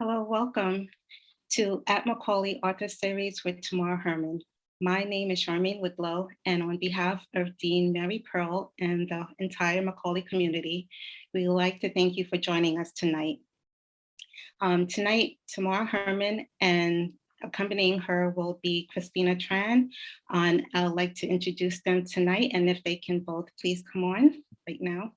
Hello, welcome to At Macaulay Author Series with Tamara Herman. My name is Charmaine Whitlow, and on behalf of Dean Mary Pearl and the entire Macaulay community, we would like to thank you for joining us tonight. Um, tonight, Tamara Herman and accompanying her will be Christina Tran. And I'd like to introduce them tonight, and if they can both please come on right now.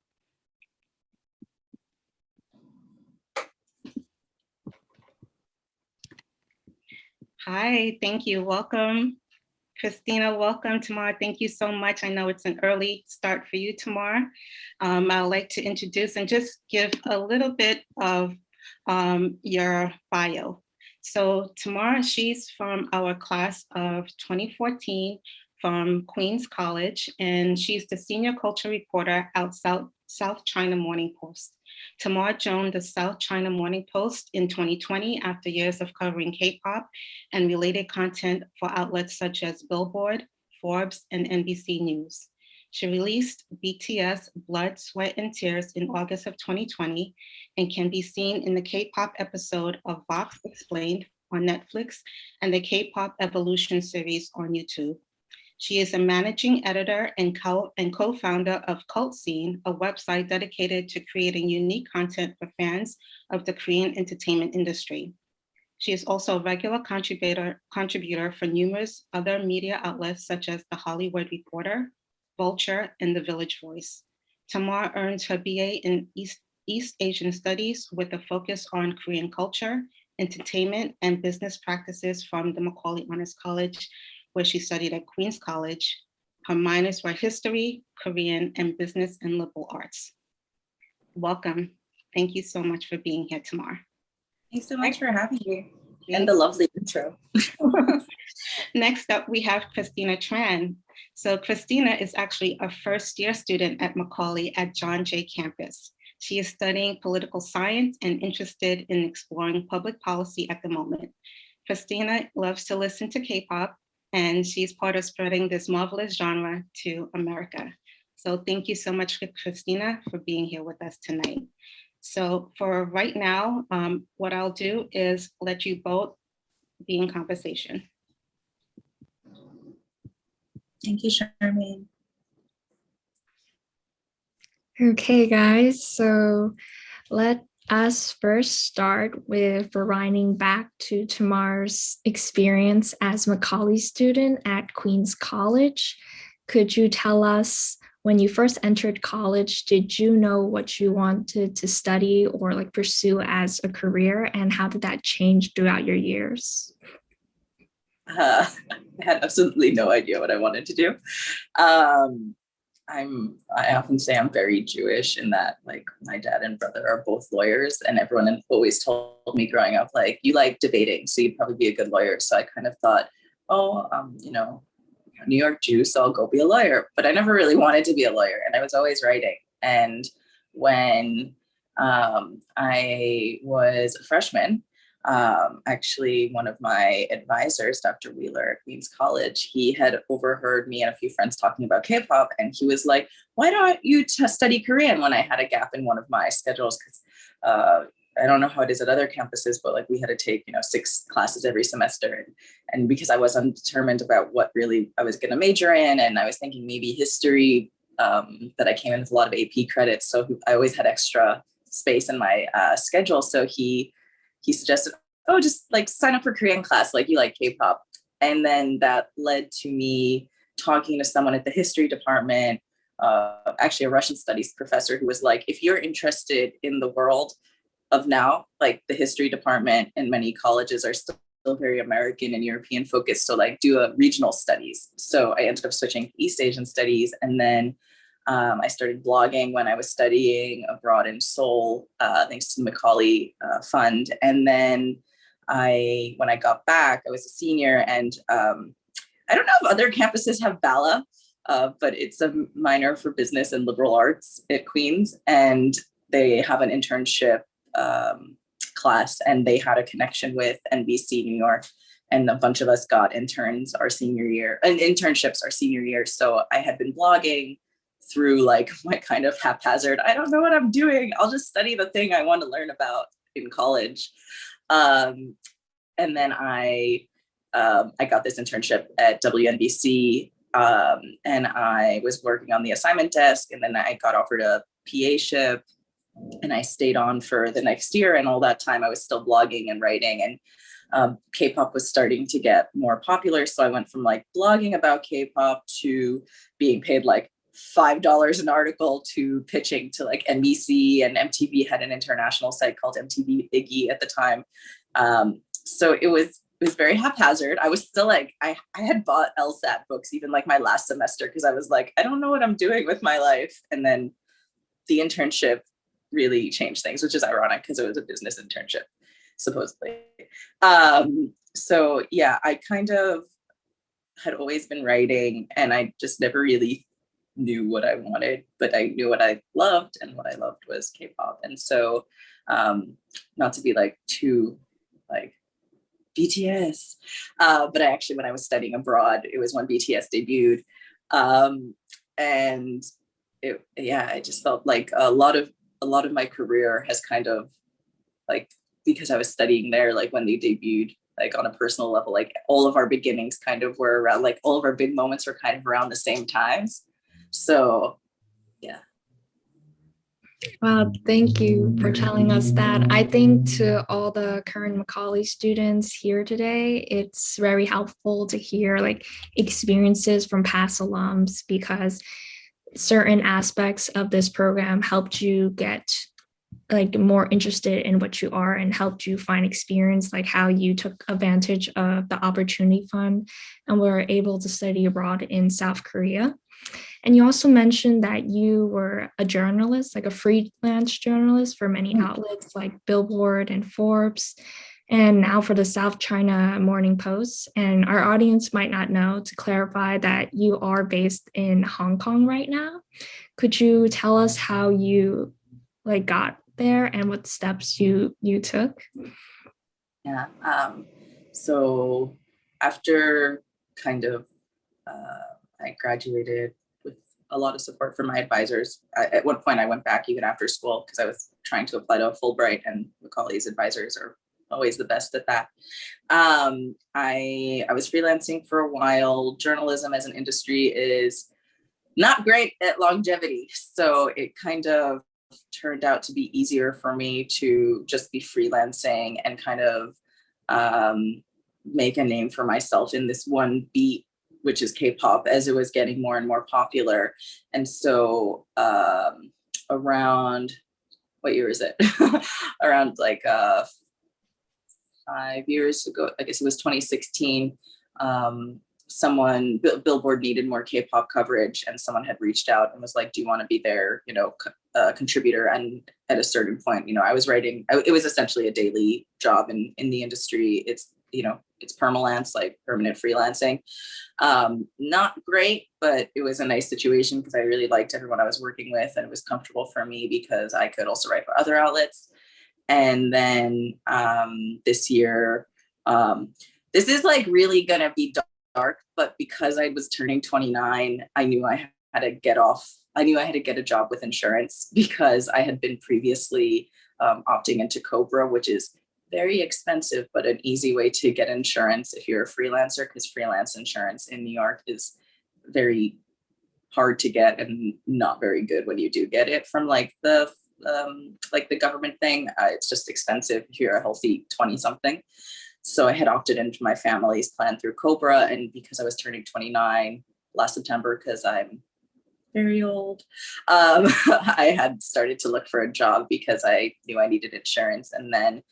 Hi, thank you. Welcome. Christina, welcome Tamar. Thank you so much. I know it's an early start for you Tamar. Um, I'd like to introduce and just give a little bit of um, your bio. So Tamar, she's from our class of 2014 from Queens College, and she's the senior culture reporter out South, South China Morning Post. Tamar joined the South China Morning Post in 2020 after years of covering K-pop and related content for outlets such as Billboard, Forbes, and NBC News. She released BTS Blood, Sweat, and Tears in August of 2020 and can be seen in the K-pop episode of Vox Explained on Netflix and the K-pop Evolution series on YouTube. She is a managing editor and co-founder of KultScene, a website dedicated to creating unique content for fans of the Korean entertainment industry. She is also a regular contributor, contributor for numerous other media outlets such as The Hollywood Reporter, Vulture, and The Village Voice. Tamar earned her BA in East, East Asian Studies with a focus on Korean culture, entertainment, and business practices from the Macaulay Honors College where she studied at Queens College. Her minors were history, Korean, and business and liberal arts. Welcome. Thank you so much for being here, Tamar. Thanks so much for having me and the lovely intro. Next up, we have Christina Tran. So Christina is actually a first year student at Macaulay at John Jay campus. She is studying political science and interested in exploring public policy at the moment. Christina loves to listen to K-pop and she's part of spreading this marvelous genre to America. So thank you so much, Christina, for being here with us tonight. So for right now, um, what I'll do is let you both be in conversation. Thank you, Charmaine. Okay, guys, so let us first start with rewinding back to Tamar's experience as Macaulay student at Queens College. Could you tell us when you first entered college, did you know what you wanted to study or like pursue as a career and how did that change throughout your years? Uh, I had absolutely no idea what I wanted to do. Um, I'm I often say I'm very Jewish in that like my dad and brother are both lawyers and everyone always told me growing up like you like debating so you'd probably be a good lawyer. So I kind of thought oh um you know New York Jew so I'll go be a lawyer. But I never really wanted to be a lawyer and I was always writing. And when um, I was a freshman um, actually one of my advisors, Dr. Wheeler at Queens College, he had overheard me and a few friends talking about K-pop and he was like, why don't you study Korean when I had a gap in one of my schedules? Because uh, I don't know how it is at other campuses, but like we had to take, you know, six classes every semester. And, and because I was undetermined about what really I was going to major in, and I was thinking maybe history, um, that I came in with a lot of AP credits. So I always had extra space in my uh, schedule. So he he suggested, oh, just like sign up for Korean class, like you like K-pop. And then that led to me talking to someone at the history department, uh, actually a Russian studies professor who was like, if you're interested in the world of now, like the history department and many colleges are still very American and European focused. So like do a regional studies. So I ended up switching East Asian studies and then um, I started blogging when I was studying abroad in Seoul, uh, thanks to the Macaulay uh, Fund. And then I, when I got back, I was a senior and um, I don't know if other campuses have BALA, uh, but it's a minor for business and liberal arts at Queens. And they have an internship um, class and they had a connection with NBC New York and a bunch of us got interns our senior year and internships our senior year. So I had been blogging, through like my kind of haphazard, I don't know what I'm doing. I'll just study the thing I want to learn about in college. Um, and then I, um, I got this internship at WNBC um, and I was working on the assignment desk and then I got offered a PA ship and I stayed on for the next year and all that time I was still blogging and writing and um, K-pop was starting to get more popular. So I went from like blogging about K-pop to being paid like $5 an article to pitching to like NBC and MTV had an international site called MTV Iggy at the time. Um, so it was it was very haphazard. I was still like, I, I had bought LSAT books even like my last semester because I was like, I don't know what I'm doing with my life. And then the internship really changed things, which is ironic because it was a business internship, supposedly. Um, so yeah, I kind of had always been writing and I just never really knew what I wanted, but I knew what I loved and what I loved was K-pop. And so um, not to be like too like BTS. Uh, but I actually, when I was studying abroad, it was when BTS debuted. Um, and it, yeah, I just felt like a lot of, a lot of my career has kind of like, because I was studying there, like when they debuted, like on a personal level, like all of our beginnings kind of were around, like all of our big moments were kind of around the same times. So yeah. Wow, thank you for telling us that. I think to all the current Macaulay students here today, it's very helpful to hear like experiences from past alums because certain aspects of this program helped you get like more interested in what you are and helped you find experience like how you took advantage of the opportunity fund and were able to study abroad in South Korea. And you also mentioned that you were a journalist, like a freelance journalist for many Mm. outlets like Billboard and Forbes, and now for the South China Morning Post. And our audience might not know to clarify that you are based in Hong Kong right now. Could you tell us how you like got there and what steps you you took? Yeah. Um, so after kind of uh, I graduated with a lot of support from my advisors. I, at one point, I went back even after school because I was trying to apply to a Fulbright, and Macaulay's advisors are always the best at that. Um, I I was freelancing for a while. Journalism as an industry is not great at longevity, so it kind of turned out to be easier for me to just be freelancing and kind of um, make a name for myself in this one beat which is K-pop, as it was getting more and more popular. And so um, around, what year is it? around like uh, five years ago, I guess it was 2016, um, someone, Billboard needed more K-pop coverage and someone had reached out and was like, do you want to be their, you know, uh, contributor? And at a certain point, you know, I was writing, it was essentially a daily job in, in the industry. It's, you know, it's permalance, like permanent freelancing. Um, not great, but it was a nice situation because I really liked everyone I was working with and it was comfortable for me because I could also write for other outlets. And then um, this year, um, this is like really gonna be dark, but because I was turning 29, I knew I had to get off. I knew I had to get a job with insurance because I had been previously um, opting into Cobra, which is very expensive, but an easy way to get insurance if you're a freelancer, because freelance insurance in New York is very hard to get and not very good when you do get it from like the um, like the government thing. Uh, it's just expensive if you're a healthy 20 something. So I had opted into my family's plan through Cobra. And because I was turning 29 last September, because I'm very old, um, I had started to look for a job because I knew I needed insurance. And then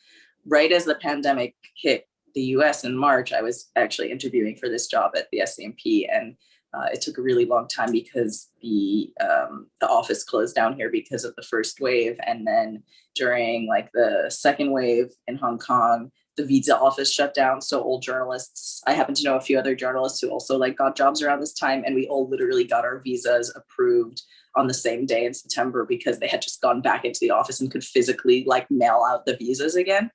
right as the pandemic hit the US in March, I was actually interviewing for this job at the SCMP and uh, it took a really long time because the um, the office closed down here because of the first wave. And then during like the second wave in Hong Kong, the visa office shut down. So all journalists, I happen to know a few other journalists who also like got jobs around this time. And we all literally got our visas approved on the same day in September because they had just gone back into the office and could physically like mail out the visas again.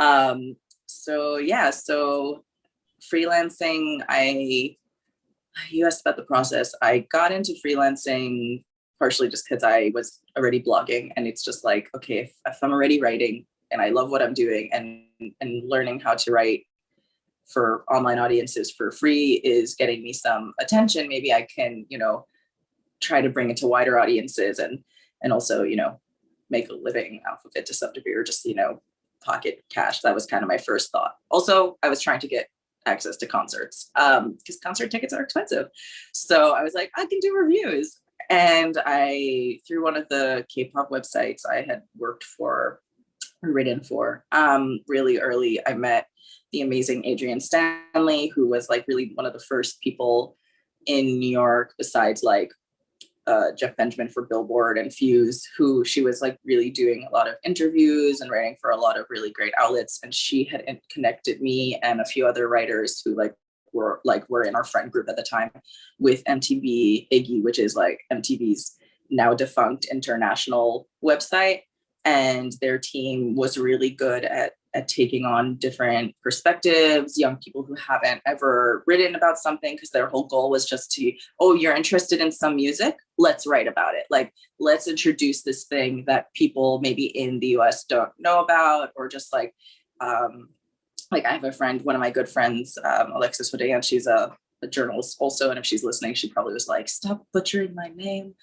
Um, so yeah, so freelancing, I, you asked about the process. I got into freelancing partially just because I was already blogging and it's just like, okay, if, if I'm already writing, and I love what I'm doing and, and learning how to write for online audiences for free is getting me some attention. Maybe I can, you know, try to bring it to wider audiences and, and also, you know, make a living off of it to some degree or just, you know, pocket cash. That was kind of my first thought. Also, I was trying to get access to concerts um because concert tickets are expensive so i was like i can do reviews and i through one of the k-pop websites i had worked for written for um really early i met the amazing adrian stanley who was like really one of the first people in new york besides like uh, Jeff Benjamin for Billboard and Fuse, who she was like really doing a lot of interviews and writing for a lot of really great outlets. And she had connected me and a few other writers who like were like were in our friend group at the time with MTV Iggy, which is like MTV's now defunct international website. And their team was really good at at taking on different perspectives, young people who haven't ever written about something because their whole goal was just to, oh, you're interested in some music? Let's write about it. Like, let's introduce this thing that people maybe in the US don't know about, or just like, um, like I have a friend, one of my good friends, um, Alexis Hodayan, she's a a journalist also, and if she's listening, she probably was like, stop butchering my name.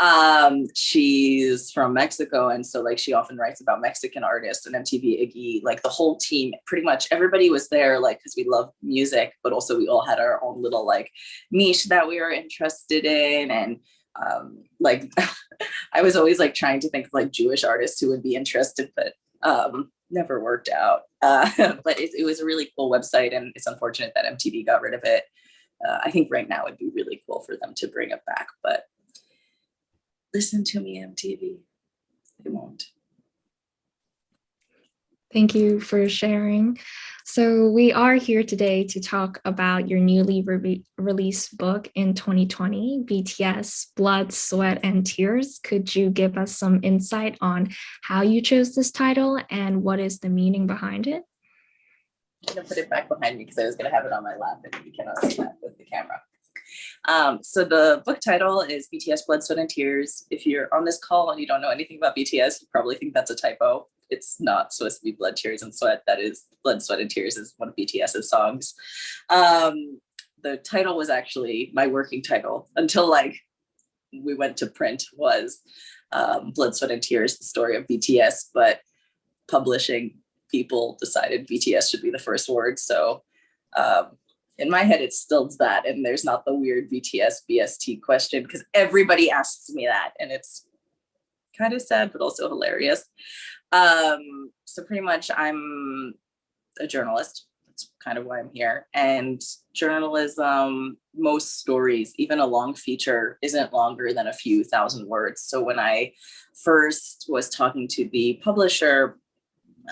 Um, she's from Mexico, and so like she often writes about Mexican artists and MTV Iggy, like the whole team, pretty much everybody was there, like because we love music, but also we all had our own little like niche that we were interested in, and um, like I was always like trying to think of like Jewish artists who would be interested, but um, never worked out. Uh, but it, it was a really cool website, and it's unfortunate that MTV got rid of it uh, I think right now it would be really cool for them to bring it back, but listen to me, MTV. They won't. Thank you for sharing. So we are here today to talk about your newly re released book in 2020, BTS, Blood, Sweat, and Tears. Could you give us some insight on how you chose this title and what is the meaning behind it? I'm gonna put it back behind me because I was gonna have it on my lap and you cannot see that with the camera. Um, so the book title is BTS Blood, Sweat, and Tears. If you're on this call and you don't know anything about BTS, you probably think that's a typo. It's not supposed to be Blood, Tears, and Sweat. That is Blood, Sweat, and Tears is one of BTS's songs. Um, the title was actually my working title until like we went to print was um, Blood, Sweat, and Tears, the story of BTS, but publishing people decided BTS should be the first word. So um, in my head, it's still that. And there's not the weird BTS BST question because everybody asks me that. And it's kind of sad, but also hilarious. Um, so pretty much I'm a journalist. That's kind of why I'm here. And journalism, most stories, even a long feature isn't longer than a few thousand words. So when I first was talking to the publisher,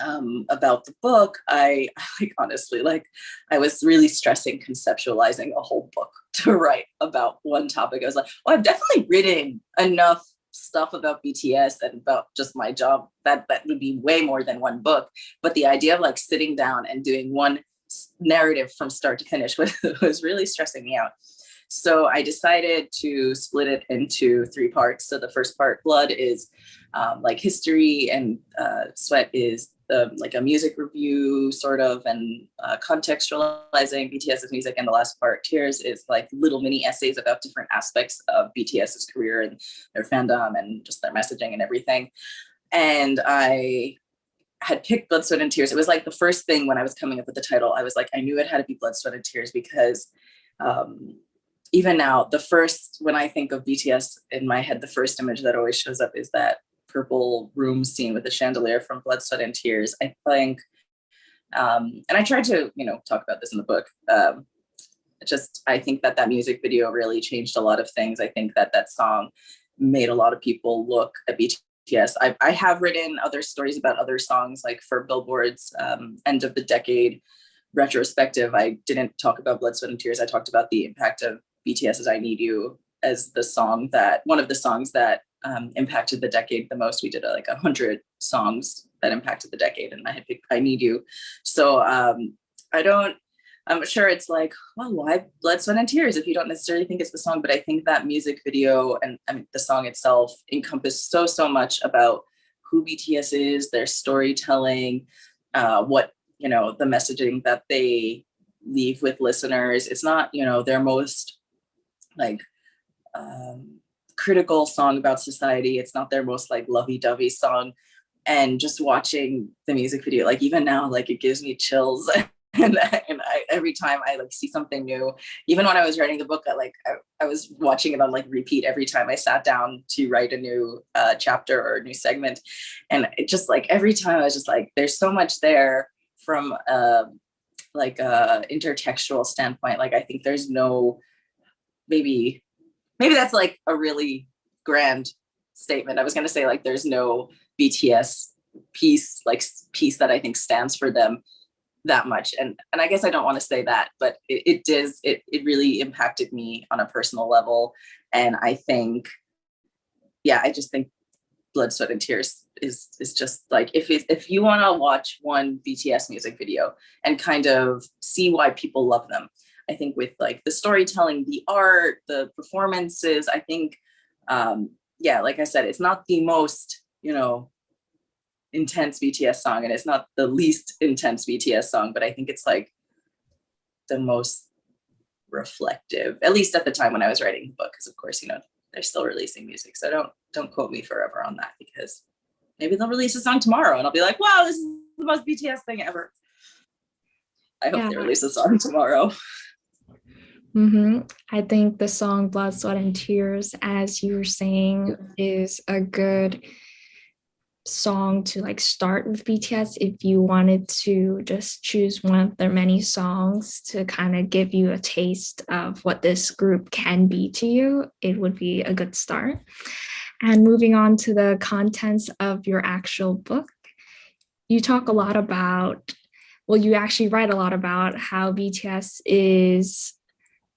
um, about the book, I like honestly, like I was really stressing conceptualizing a whole book to write about one topic. I was like, well, I've definitely written enough stuff about BTS and about just my job that that would be way more than one book. But the idea of like sitting down and doing one narrative from start to finish was, was really stressing me out. So I decided to split it into three parts. So the first part, Blood, is um, like history and uh, Sweat is the like a music review sort of and uh, contextualizing BTS's music. And the last part, Tears, is like little mini essays about different aspects of BTS's career and their fandom and just their messaging and everything. And I had picked Blood, Sweat, and Tears. It was like the first thing when I was coming up with the title, I was like, I knew it had to be Blood, Sweat, and Tears because um, even now, the first, when I think of BTS in my head, the first image that always shows up is that purple room scene with the chandelier from Blood, Sweat, and Tears. I think, um, and I tried to, you know, talk about this in the book. Um, just, I think that that music video really changed a lot of things. I think that that song made a lot of people look at BTS. I, I have written other stories about other songs, like for Billboard's um, end of the decade retrospective. I didn't talk about Blood, Sweat, and Tears. I talked about the impact of BTS's I Need You as the song that, one of the songs that um, impacted the decade the most. We did uh, like a hundred songs that impacted the decade and I had picked I Need You. So um, I don't, I'm sure it's like, well, why Blood, Sweat and Tears if you don't necessarily think it's the song, but I think that music video and I mean, the song itself encompassed so, so much about who BTS is, their storytelling, uh, what, you know, the messaging that they leave with listeners. It's not, you know, their most like um, critical song about society. It's not their most like lovey-dovey song. And just watching the music video, like even now, like it gives me chills. and, and I, every time I like see something new, even when I was writing the book, I like I, I was watching it on like repeat every time I sat down to write a new uh, chapter or a new segment, and it just like every time I was just like, there's so much there from uh, like a intertextual standpoint. Like I think there's no maybe maybe that's like a really grand statement. I was gonna say like there's no BTS piece like piece that I think stands for them that much and and i guess i don't want to say that but it, it does it, it really impacted me on a personal level and i think yeah i just think blood sweat and tears is is just like if it, if you want to watch one bts music video and kind of see why people love them i think with like the storytelling the art the performances i think um yeah like i said it's not the most you know intense BTS song and it's not the least intense BTS song, but I think it's like the most reflective, at least at the time when I was writing the book, because of course, you know, they're still releasing music. So don't don't quote me forever on that because maybe they'll release a song tomorrow and I'll be like, wow, this is the most BTS thing ever. I hope yeah. they release a song tomorrow. Mm -hmm. I think the song Blood, Sweat, and Tears, as you were saying, is a good song to like start with BTS if you wanted to just choose one of their many songs to kind of give you a taste of what this group can be to you, it would be a good start. And moving on to the contents of your actual book, you talk a lot about, well, you actually write a lot about how BTS is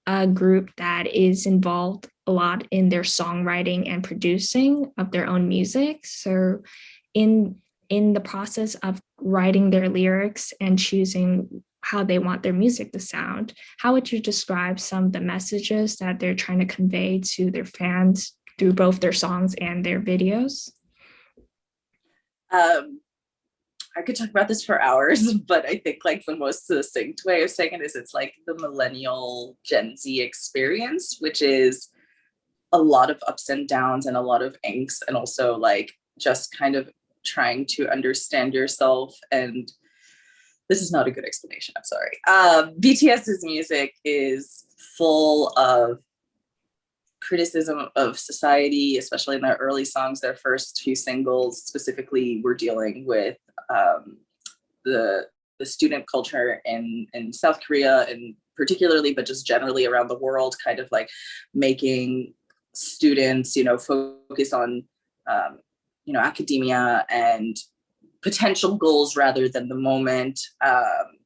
a group that is involved a lot in their songwriting and producing of their own music. So in in the process of writing their lyrics and choosing how they want their music to sound, how would you describe some of the messages that they're trying to convey to their fans through both their songs and their videos? Um, I could talk about this for hours, but I think like the most succinct way of saying it is it's like the millennial Gen Z experience, which is a lot of ups and downs and a lot of angst and also like just kind of trying to understand yourself and this is not a good explanation, I'm sorry. Um, BTS's music is full of criticism of society, especially in their early songs, their first few singles specifically were dealing with um, the, the student culture in, in South Korea and particularly, but just generally around the world, kind of like making students, you know, focus on um, you know, academia and potential goals rather than the moment. Um,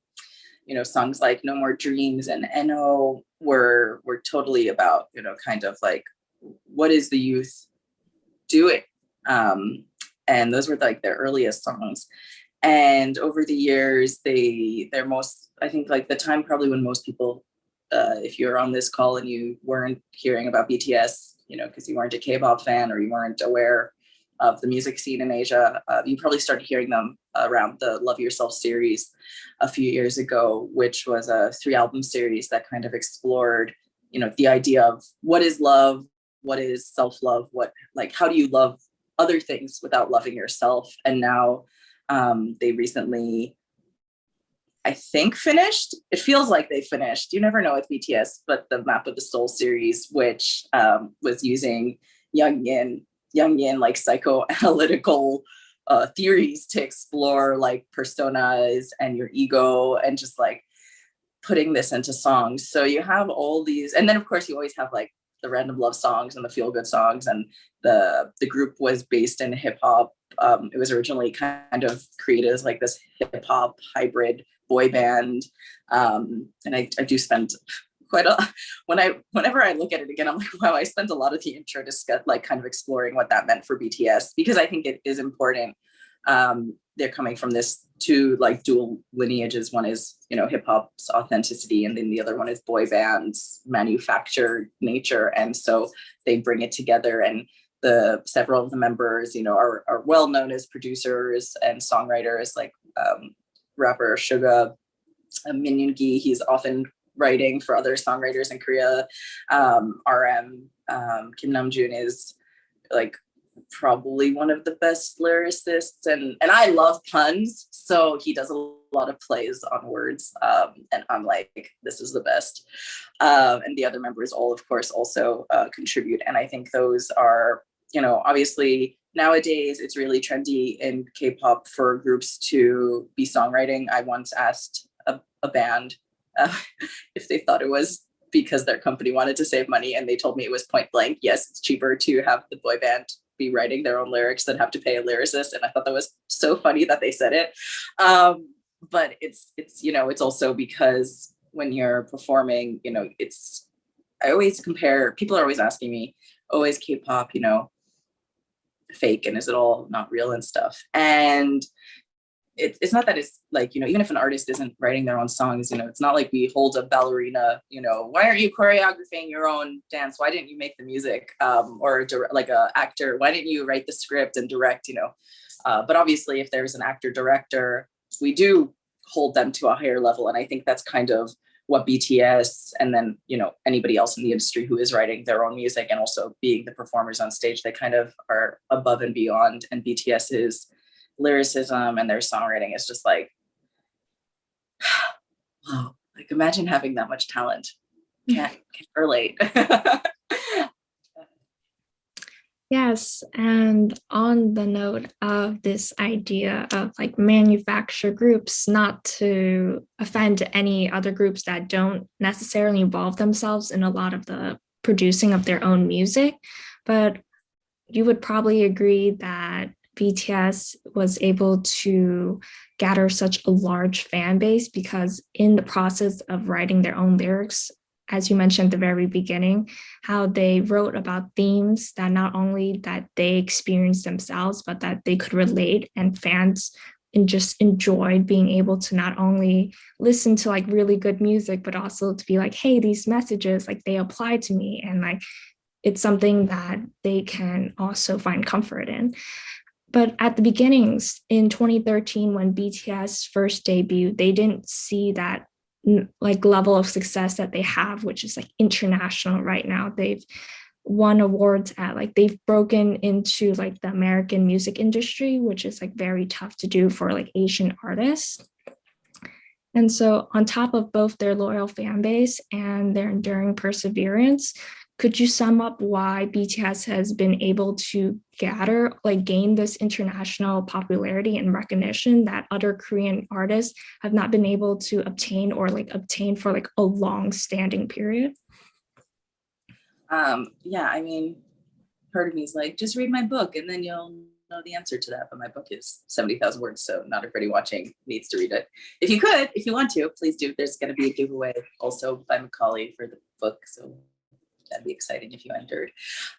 you know, songs like No More Dreams and N.O were were totally about, you know, kind of like what is the youth doing? Um, and those were like their earliest songs. And over the years, they they're most, I think like the time probably when most people, uh, if you're on this call and you weren't hearing about BTS, you know, because you weren't a K-pop fan or you weren't aware of the music scene in Asia. Uh, you probably started hearing them around the Love Yourself series a few years ago, which was a three album series that kind of explored, you know, the idea of what is love, what is self-love, what like how do you love other things without loving yourself? And now um, they recently, I think finished. It feels like they finished. You never know with BTS, but the Map of the Soul series, which um, was using Young Yin Jungian like psychoanalytical uh, theories to explore like personas and your ego and just like putting this into songs. So you have all these, and then of course you always have like the random love songs and the feel good songs and the the group was based in hip hop. Um, it was originally kind of created as like this hip hop hybrid boy band. Um, and I, I do spend quite a when I whenever I look at it again, I'm like, wow, I spent a lot of the intro discuss like kind of exploring what that meant for BTS because I think it is important. Um, they're coming from this two like dual lineages. One is you know hip hop's authenticity, and then the other one is boy bands manufactured nature, and so they bring it together and the several of the members, you know, are, are well known as producers and songwriters like um, rapper Suga, uh, Min Yoon-gi, he's often writing for other songwriters in Korea. Um, RM, um, Kim Namjoon is like probably one of the best lyricists and and I love puns so he does a lot of plays on words um, and I'm like this is the best um, and the other members all of course also uh, contribute and I think those are you know obviously nowadays it's really trendy in K-pop for groups to be songwriting I once asked a, a band uh, if they thought it was because their company wanted to save money and they told me it was point blank yes it's cheaper to have the boy band be writing their own lyrics than have to pay a lyricist. And i thought that was so funny that they said it. Um, but it's it's you know it's also because when you're performing you know it's i always compare people are always asking me always oh, k-pop you know fake and is it all not real and stuff? And it, it's not that it's like, you know, even if an artist isn't writing their own songs, you know, it's not like we hold a ballerina, you know, why aren't you choreographing your own dance? Why didn't you make the music? Um, or like a actor, why didn't you write the script and direct, you know? Uh, but obviously if there's an actor director, we do hold them to a higher level. And I think that's kind of what BTS and then, you know, anybody else in the industry who is writing their own music and also being the performers on stage, they kind of are above and beyond. And BTS is lyricism and their songwriting is just like, wow, like imagine having that much talent. Can't, can't relate. Yes, and on the note of this idea of like manufacture groups, not to offend any other groups that don't necessarily involve themselves in a lot of the producing of their own music, but you would probably agree that BTS was able to gather such a large fan base because in the process of writing their own lyrics, as you mentioned at the very beginning, how they wrote about themes that not only that they experienced themselves, but that they could relate and fans and just enjoyed being able to not only listen to like really good music, but also to be like, hey, these messages, like they apply to me and like it's something that they can also find comfort in. But at the beginnings in 2013, when BTS first debuted, they didn't see that like level of success that they have, which is like international right now. They've won awards at like they've broken into like the American music industry, which is like very tough to do for like Asian artists. And so on top of both their loyal fan base and their enduring perseverance, could you sum up why BTS has been able to gather, like gain this international popularity and recognition that other Korean artists have not been able to obtain or like obtain for like a long standing period? Um, yeah, I mean, part of me is like, just read my book and then you'll know the answer to that. But my book is 70,000 words, so not everybody watching needs to read it. If you could, if you want to, please do. There's going to be a giveaway also by Macaulay for the book. So that'd be exciting if you entered.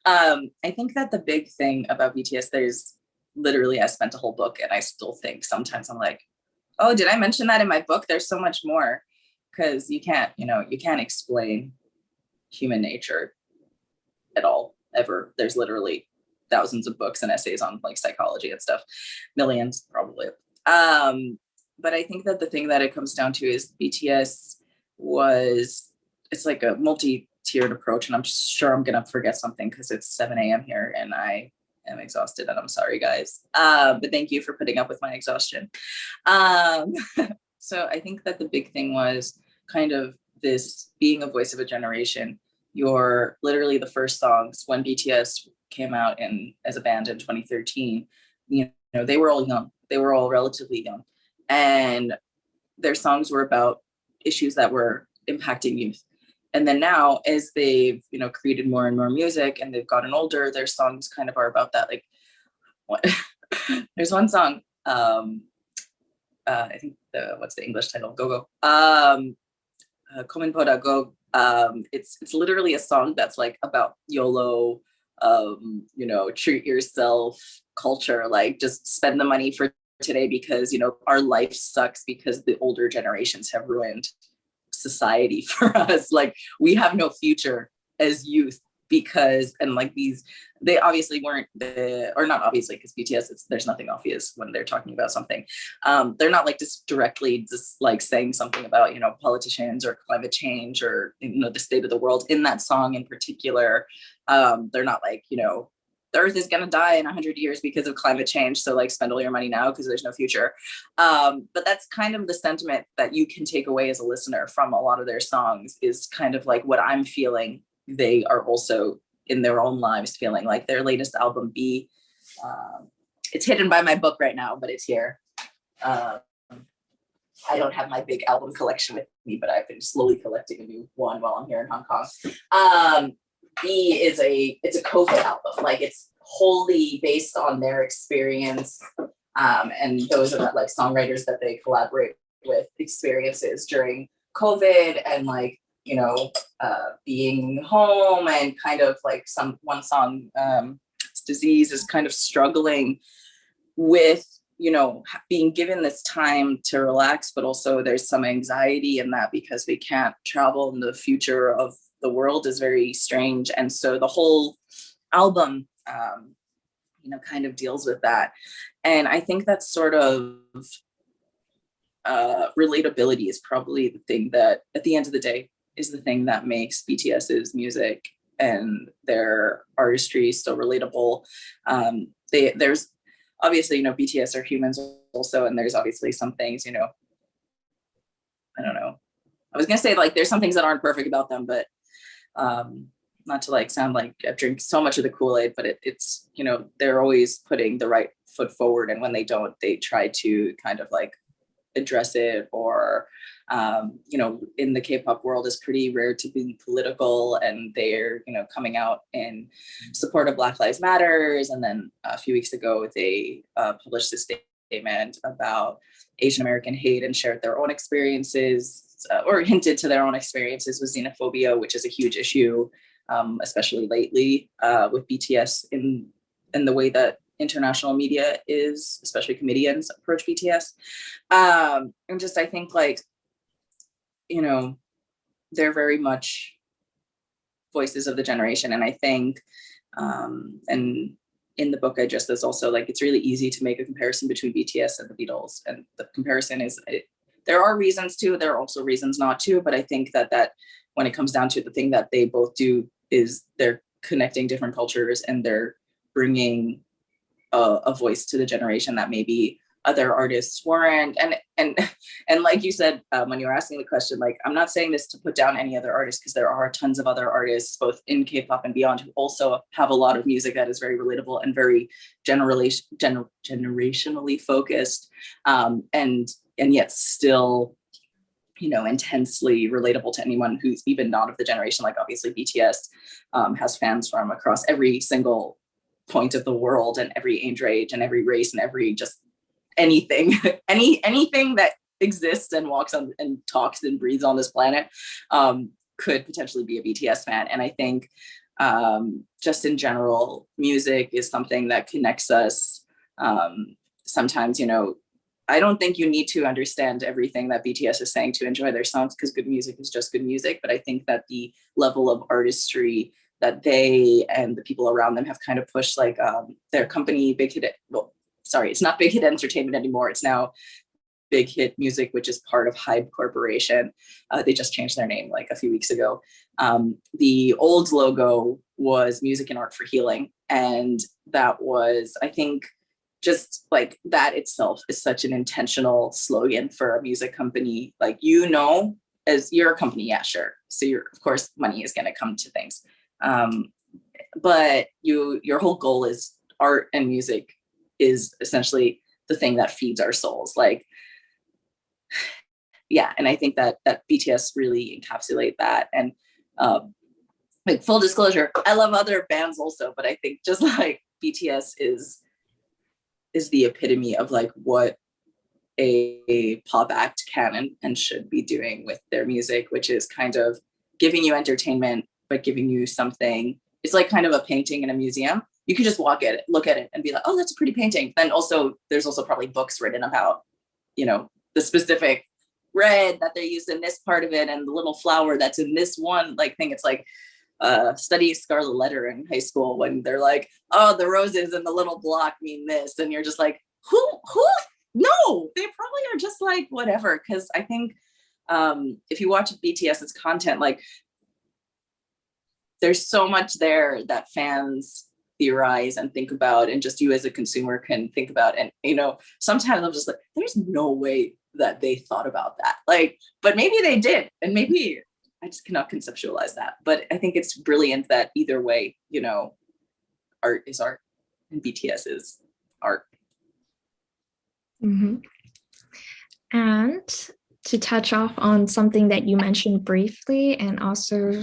Um, I think that the big thing about BTS, there's literally, I spent a whole book and I still think sometimes I'm like, oh, did I mention that in my book? There's so much more because you can't, you know, you can't explain human nature at all, ever. There's literally thousands of books and essays on like psychology and stuff, millions probably. Um, but I think that the thing that it comes down to is BTS was, it's like a multi tiered approach and I'm sure I'm gonna forget something because it's 7 a.m. here and I am exhausted and I'm sorry guys. Uh, but thank you for putting up with my exhaustion. Um, so I think that the big thing was kind of this being a voice of a generation. You're literally the first songs when BTS came out in as a band in 2013, you know, they were all young. They were all relatively young. And their songs were about issues that were impacting youth and then now as they've you know created more and more music and they've gotten older their songs kind of are about that like what there's one song um uh i think the what's the english title? Go go. Um uh, Poda go um it's it's literally a song that's like about yolo um you know treat yourself culture like just spend the money for today because you know our life sucks because the older generations have ruined society for us. Like we have no future as youth because and like these they obviously weren't the or not obviously because bts it's there's nothing obvious when they're talking about something um they're not like just directly just like saying something about you know politicians or climate change or you know the state of the world in that song in particular um they're not like you know the earth is going to die in 100 years because of climate change so like spend all your money now because there's no future. Um, but that's kind of the sentiment that you can take away as a listener from a lot of their songs is kind of like what i'm feeling. They are also in their own lives feeling like their latest album BE um, it's hidden by my book right now but it's here. Um, i don't have my big album collection with me but i've been slowly collecting a new one while i'm here in hong kong. Um, BE is a it's a COVID album. Like it's wholly based on their experience um, and those are like songwriters that they collaborate with experiences during COVID and like you know uh, being home and kind of like some one song um, Dis-ease is kind of struggling with you know being given this time to relax but also there's some anxiety in that because we can't travel in the future of the world is very strange. And so the whole album, um, you know, kind of deals with that. And I think that's sort of uh, relatability is probably the thing that at the end of the day is the thing that makes BTS's music and their artistry so relatable. Um, they, there's obviously, you know, BTS are humans also, and there's obviously some things, you know, I don't know. I was gonna say like there's some things that aren't perfect about them, but um, not to like sound like I've drank so much of the Kool-Aid, but it, it's, you know, they're always putting the right foot forward. And when they don't, they try to kind of like address it or, um, you know, in the K-pop world is pretty rare to be political and they're, you know, coming out in support of Black Lives Matters. And then a few weeks ago, they uh, published a statement about Asian American hate and shared their own experiences uh, or hinted to their own experiences with xenophobia, which is a huge issue, um, especially lately uh, with BTS in, in the way that international media is, especially comedians approach BTS. Um, and just, I think like, you know, they're very much voices of the generation. And I think, um, and in the book I just, there's also like, it's really easy to make a comparison between BTS and the Beatles. And the comparison is, it, there are reasons to, there are also reasons not to, but I think that that when it comes down to the thing that they both do is they're connecting different cultures and they're bringing a, a voice to the generation that maybe other artists weren't. And and and like you said um, when you were asking the question like i'm not saying this to put down any other artists because there are tons of other artists both in k-pop and beyond who also have a lot of music that is very relatable and very generation gener generationally focused. Um, and and yet still you know, intensely relatable to anyone who's even not of the generation, like obviously BTS um, has fans from across every single point of the world and every age range and every race and every just anything, any anything that exists and walks on and talks and breathes on this planet um, could potentially be a BTS fan. And I think um, just in general, music is something that connects us. Um, sometimes, you know, I don't think you need to understand everything that BTS is saying to enjoy their songs because good music is just good music. But I think that the level of artistry that they and the people around them have kind of pushed like um, their company, Big Hit, well, sorry, it's not Big Hit Entertainment anymore. It's now Big Hit Music, which is part of Hybe Corporation. Uh, they just changed their name like a few weeks ago. Um, the old logo was Music and Art for Healing. And that was, I think, just like that itself is such an intentional slogan for a music company. Like, you know, as you're a company, yeah, sure. So you're, of course, money is going to come to things. Um, but you, your whole goal is art and music is essentially the thing that feeds our souls. Like, yeah, and I think that that BTS really encapsulate that. And um, like full disclosure, I love other bands also, but I think just like BTS is is the epitome of like what a, a pop act can and, and should be doing with their music, which is kind of giving you entertainment, but giving you something. It's like kind of a painting in a museum. You can just walk at it, look at it and be like, oh, that's a pretty painting. Then also there's also probably books written about, you know, the specific red that they used in this part of it and the little flower that's in this one like thing. It's like, uh, study Scarlet Letter in high school when they're like, oh, the roses and the little block mean this. And you're just like, who, who? No, they probably are just like, whatever. Cause I think um, if you watch BTS's content, like there's so much there that fans theorize and think about and just you as a consumer can think about and you know sometimes i'm just like there's no way that they thought about that like but maybe they did and maybe i just cannot conceptualize that but i think it's brilliant that either way you know art is art and bts is art Mhm. And to touch off on something that you mentioned briefly, and also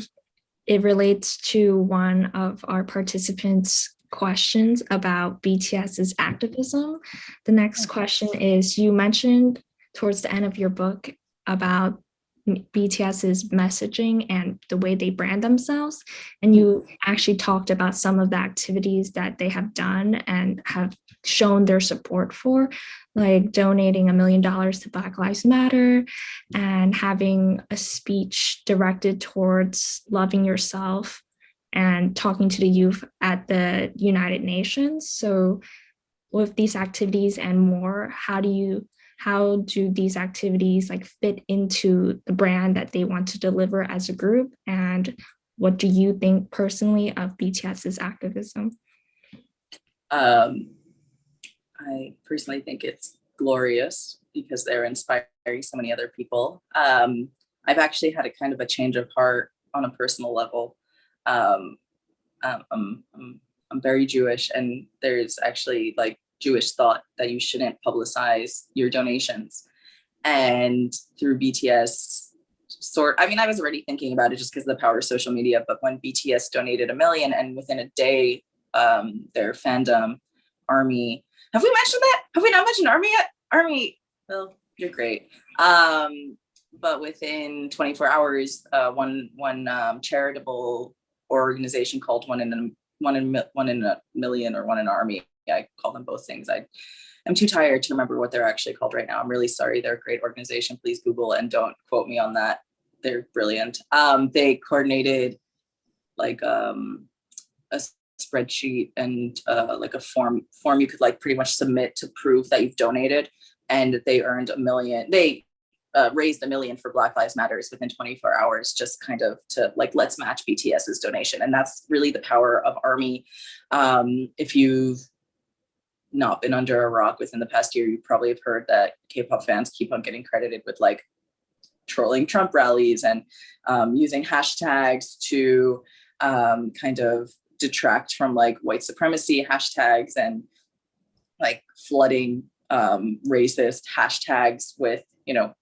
it relates to one of our participants' questions about BTS's activism. The next question is, you mentioned towards the end of your book about BTS's messaging and the way they brand themselves. And you actually talked about some of the activities that they have done and have shown their support for like donating a million dollars to Black Lives Matter and having a speech directed towards loving yourself and talking to the youth at the United Nations. So with these activities and more, how do you how do these activities like fit into the brand that they want to deliver as a group? And what do you think personally of BTS's activism? um, I personally think it's glorious because they're inspiring so many other people. Um, I've actually had a kind of a change of heart on a personal level. Um, um, I'm, I'm, I'm very Jewish, and there's actually like Jewish thought that you shouldn't publicize your donations. And through BTS, sort, I mean, I was already thinking about it just because of the power of social media, but when BTS donated a million and within a day, um, their fandom, Army, have we mentioned that? Have we not mentioned Army yet? Army, well, you're great. Um, but within 24 hours, uh, one one um, charitable organization called One in a One in One in a Million or One in Army. I call them both things. I am too tired to remember what they're actually called right now. I'm really sorry. They're a great organization. Please Google and don't quote me on that. They're brilliant. Um, they coordinated like um, a spreadsheet and uh, like a form form you could like pretty much submit to prove that you've donated and they earned a million they uh, raised a million for black lives matters within 24 hours just kind of to like let's match bts's donation and that's really the power of army um, if you've not been under a rock within the past year you probably have heard that k-pop fans keep on getting credited with like trolling trump rallies and um, using hashtags to um, kind of detract from like white supremacy hashtags and like flooding um, racist hashtags with, you know,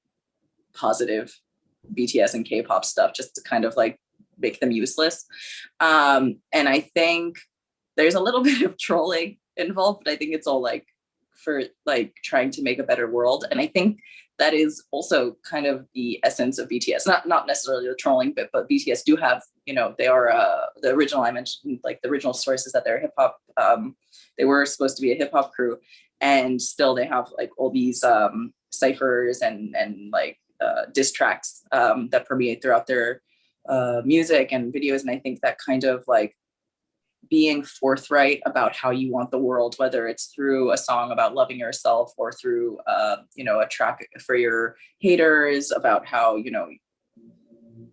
positive BTS and K-pop stuff just to kind of like make them useless. Um, and I think there's a little bit of trolling involved, but I think it's all like for like trying to make a better world. And I think that is also kind of the essence of BTS. Not not necessarily the trolling bit, but BTS do have, you know, they are uh, the original. I mentioned like the original source is that they're hip hop. Um, they were supposed to be a hip hop crew, and still they have like all these um, ciphers and and like uh, diss tracks um, that permeate throughout their uh, music and videos. And I think that kind of like being forthright about how you want the world, whether it's through a song about loving yourself or through, uh, you know, a track for your haters about how, you know,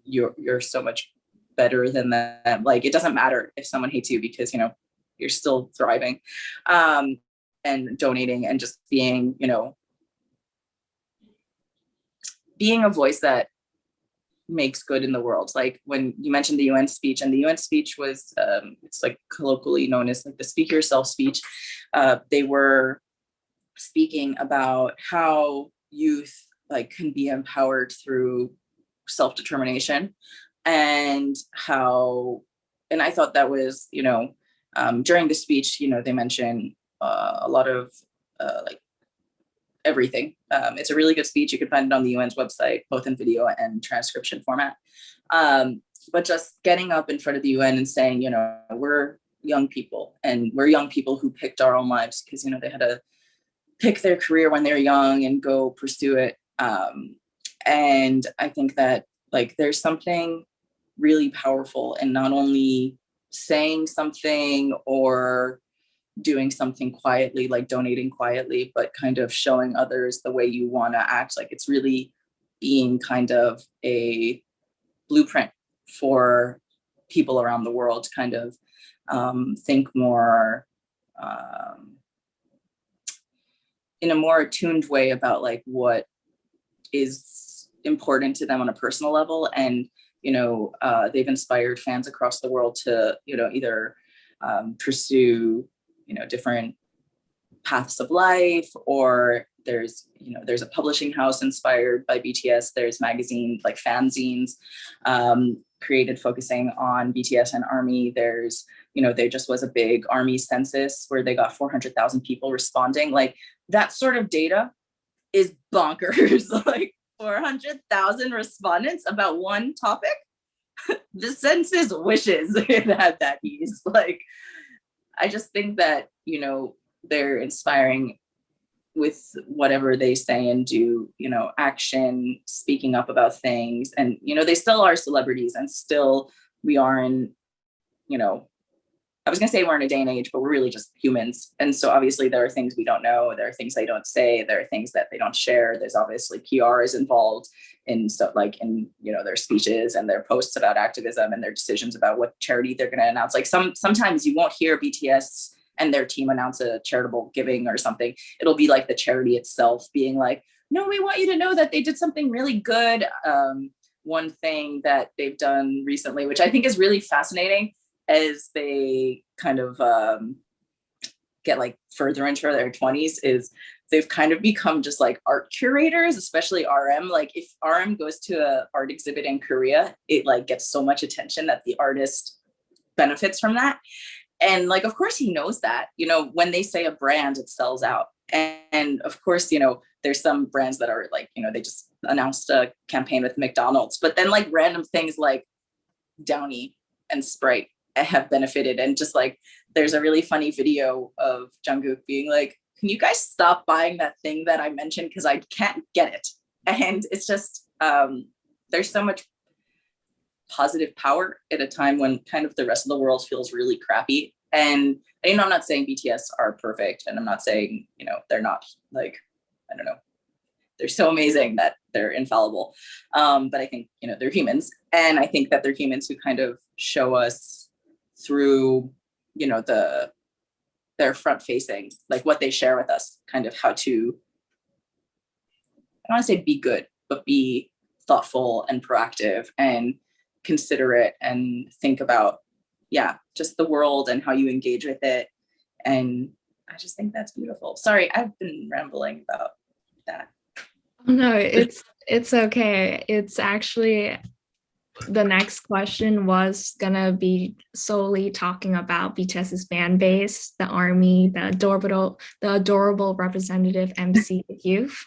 you're, you're so much better than them. Like, it doesn't matter if someone hates you because, you know, you're still thriving um, and donating and just being, you know, being a voice that makes good in the world. Like when you mentioned the UN speech and the UN speech was, um, it's like colloquially known as like the speak yourself speech. Uh, they were speaking about how youth like can be empowered through self-determination and how, and I thought that was, you know, um, during the speech, you know, they mentioned uh, a lot of uh, like everything. Um, it's a really good speech. You can find it on the UN's website, both in video and transcription format. Um, but just getting up in front of the UN and saying, you know, we're young people and we're young people who picked our own lives because, you know, they had to pick their career when they're young and go pursue it. Um, and I think that like there's something really powerful in not only saying something or doing something quietly, like donating quietly, but kind of showing others the way you want to act. Like it's really being kind of a blueprint for people around the world to kind of um, think more um, in a more attuned way about like what is important to them on a personal level and you know uh, they've inspired fans across the world to you know either um, pursue you know different paths of life or there's you know there's a publishing house inspired by bts there's magazines like fanzines um, created focusing on bts and army. There's you know there just was a big army census where they got 400,000 people responding. Like that sort of data is bonkers. Like 400,000 respondents about one topic? The census wishes it had that ease. Like i just think that you know they're inspiring with whatever they say and do you know action speaking up about things. And you know they still are celebrities and still we are in you know I was gonna say we're in a day and age, but we're really just humans. And so obviously there are things we don't know. There are things they don't say. There are things that they don't share. There's obviously PR is involved in so like in you know their speeches and their posts about activism and their decisions about what charity they're gonna announce. Like some sometimes you won't hear BTS and their team announce a charitable giving or something. It'll be like the charity itself being like, no, we want you to know that they did something really good. Um, one thing that they've done recently, which I think is really fascinating as they kind of um, get like further into their 20s is they've kind of become just like art curators, especially RM. Like if RM goes to an art exhibit in Korea, it like gets so much attention that the artist benefits from that. And like, of course he knows that, you know, when they say a brand, it sells out. And, and of course, you know, there's some brands that are like, you know, they just announced a campaign with McDonald's, but then like random things like Downy and Sprite have benefited. And just like there's a really funny video of Jungkook being like can you guys stop buying that thing that I mentioned? Because I can't get it. And it's just um there's so much positive power at a time when kind of the rest of the world feels really crappy. And you know I'm not saying BTS are perfect and I'm not saying you know they're not like I don't know. They're so amazing that they're infallible. Um but I think you know they're humans. And I think that they're humans who kind of show us through, you know, the their front facing, like what they share with us, kind of how to, I don't want to say be good, but be thoughtful and proactive and considerate and think about, yeah, just the world and how you engage with it. And I just think that's beautiful. Sorry, I've been rambling about that. No, it's it's okay. It's actually the next question was gonna be solely talking about BTS's fan base, the army, the adorable, the adorable representative MC youth.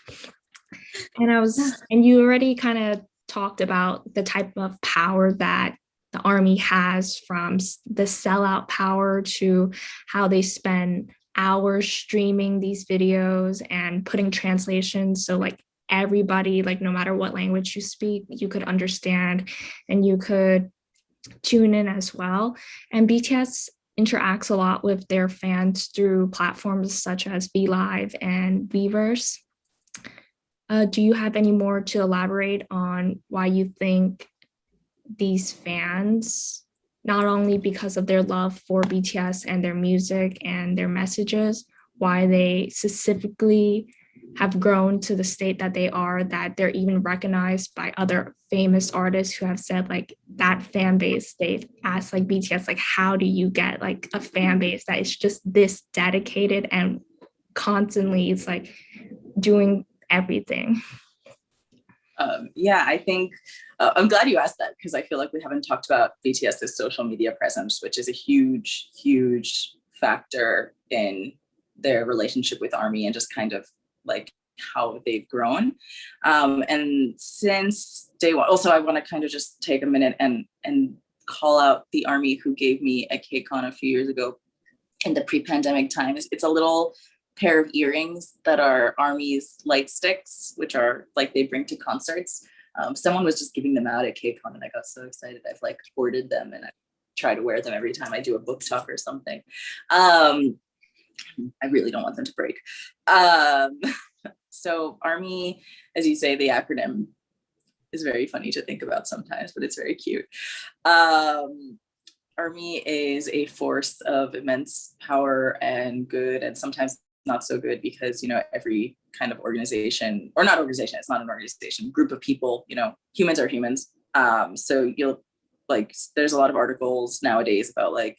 And I was, and you already kind of talked about the type of power that the army has from the sellout power to how they spend hours streaming these videos and putting translations. So like everybody, like no matter what language you speak, you could understand and you could tune in as well. And BTS interacts a lot with their fans through platforms such as VLive and Weverse. Uh, do you have any more to elaborate on why you think these fans, not only because of their love for BTS and their music and their messages, why they specifically have grown to the state that they are, that they're even recognized by other famous artists who have said like that fan base, they've asked like BTS, like, how do you get like a fan base that is just this dedicated and constantly it's like doing everything? Um, yeah, I think uh, I'm glad you asked that because I feel like we haven't talked about BTS's social media presence, which is a huge, huge factor in their relationship with ARMY and just kind of like how they've grown. Um, and since day one, also I wanna kind of just take a minute and, and call out the army who gave me a KCON a few years ago in the pre-pandemic times. It's a little pair of earrings that are army's light sticks, which are like they bring to concerts. Um, someone was just giving them out at KCON and I got so excited. I've like ordered them and I try to wear them every time I do a book talk or something. Um, I really don't want them to break. Um, so ARMY, as you say, the acronym is very funny to think about sometimes, but it's very cute. Um, Army is a force of immense power and good and sometimes not so good because, you know, every kind of organization or not organization, it's not an organization, group of people, you know, humans are humans. Um, so you'll like, there's a lot of articles nowadays about like